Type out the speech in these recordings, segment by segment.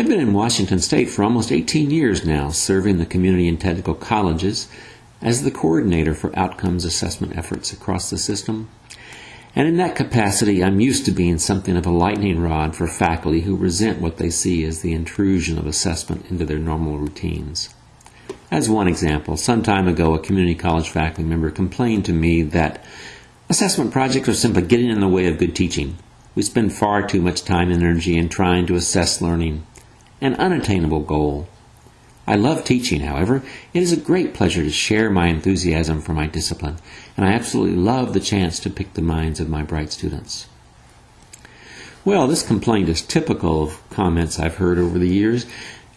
I've been in Washington State for almost 18 years now, serving the community and technical colleges as the coordinator for outcomes assessment efforts across the system. And in that capacity, I'm used to being something of a lightning rod for faculty who resent what they see as the intrusion of assessment into their normal routines. As one example, some time ago, a community college faculty member complained to me that assessment projects are simply getting in the way of good teaching. We spend far too much time and energy in trying to assess learning an unattainable goal. I love teaching, however. It is a great pleasure to share my enthusiasm for my discipline, and I absolutely love the chance to pick the minds of my bright students. Well, this complaint is typical of comments I've heard over the years,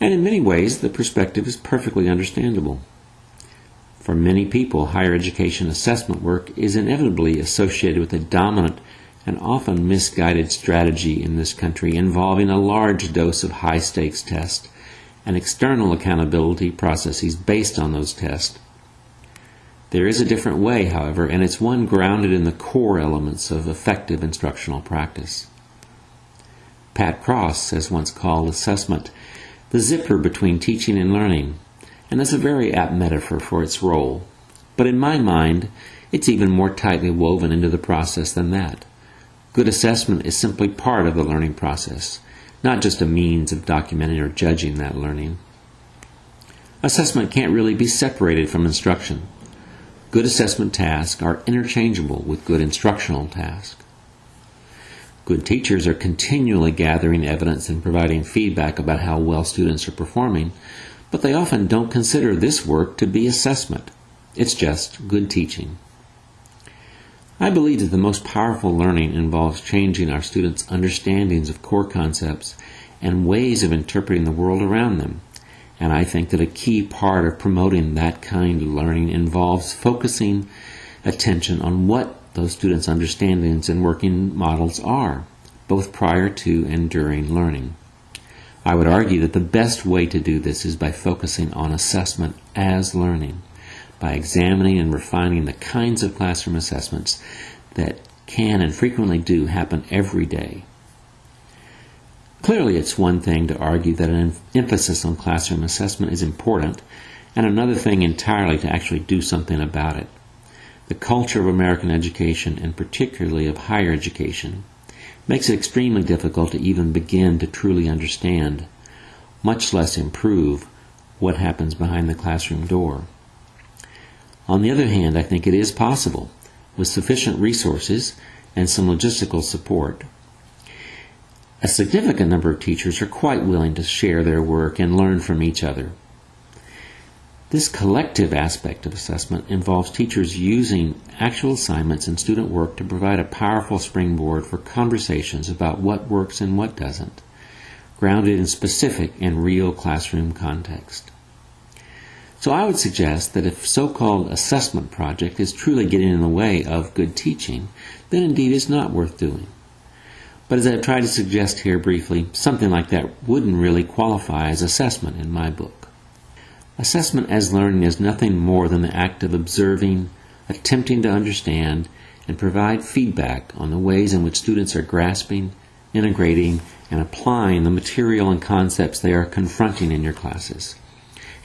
and in many ways the perspective is perfectly understandable. For many people, higher education assessment work is inevitably associated with a dominant and often misguided strategy in this country involving a large dose of high stakes tests and external accountability processes based on those tests. There is a different way, however, and it's one grounded in the core elements of effective instructional practice. Pat Cross has once called assessment the zipper between teaching and learning, and that's a very apt metaphor for its role. But in my mind, it's even more tightly woven into the process than that. Good assessment is simply part of the learning process, not just a means of documenting or judging that learning. Assessment can't really be separated from instruction. Good assessment tasks are interchangeable with good instructional tasks. Good teachers are continually gathering evidence and providing feedback about how well students are performing, but they often don't consider this work to be assessment. It's just good teaching. I believe that the most powerful learning involves changing our students' understandings of core concepts and ways of interpreting the world around them. And I think that a key part of promoting that kind of learning involves focusing attention on what those students' understandings and working models are, both prior to and during learning. I would argue that the best way to do this is by focusing on assessment as learning by examining and refining the kinds of classroom assessments that can and frequently do happen every day. Clearly, it's one thing to argue that an emphasis on classroom assessment is important, and another thing entirely to actually do something about it. The culture of American education, and particularly of higher education, makes it extremely difficult to even begin to truly understand, much less improve, what happens behind the classroom door. On the other hand, I think it is possible, with sufficient resources and some logistical support. A significant number of teachers are quite willing to share their work and learn from each other. This collective aspect of assessment involves teachers using actual assignments and student work to provide a powerful springboard for conversations about what works and what doesn't, grounded in specific and real classroom context. So I would suggest that if so-called assessment project is truly getting in the way of good teaching, then indeed it's not worth doing. But as I've tried to suggest here briefly, something like that wouldn't really qualify as assessment in my book. Assessment as learning is nothing more than the act of observing, attempting to understand, and provide feedback on the ways in which students are grasping, integrating, and applying the material and concepts they are confronting in your classes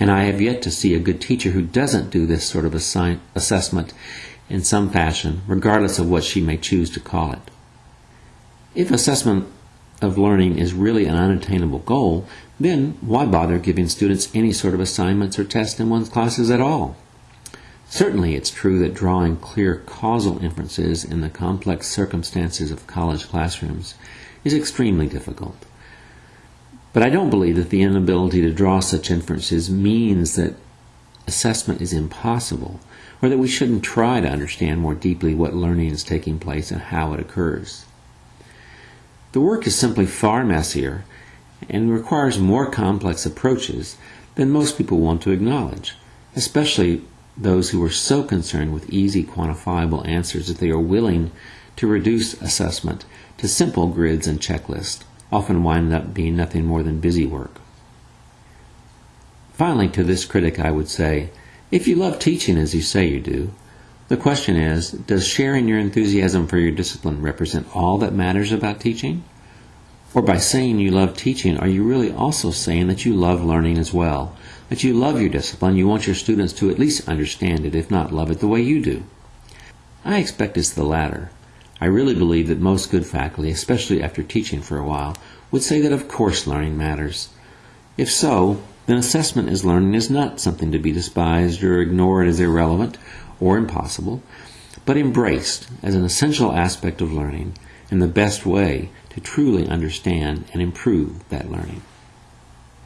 and I have yet to see a good teacher who doesn't do this sort of assign- assessment in some fashion, regardless of what she may choose to call it. If assessment of learning is really an unattainable goal, then why bother giving students any sort of assignments or tests in one's classes at all? Certainly, it's true that drawing clear causal inferences in the complex circumstances of college classrooms is extremely difficult. But I don't believe that the inability to draw such inferences means that assessment is impossible, or that we shouldn't try to understand more deeply what learning is taking place and how it occurs. The work is simply far messier and requires more complex approaches than most people want to acknowledge, especially those who are so concerned with easy quantifiable answers that they are willing to reduce assessment to simple grids and checklists often wind up being nothing more than busy work. Finally, to this critic, I would say if you love teaching as you say you do, the question is does sharing your enthusiasm for your discipline represent all that matters about teaching? Or by saying you love teaching, are you really also saying that you love learning as well? That you love your discipline, you want your students to at least understand it, if not love it the way you do? I expect it's the latter. I really believe that most good faculty, especially after teaching for a while, would say that of course learning matters. If so, then assessment as learning is not something to be despised or ignored as irrelevant or impossible, but embraced as an essential aspect of learning and the best way to truly understand and improve that learning.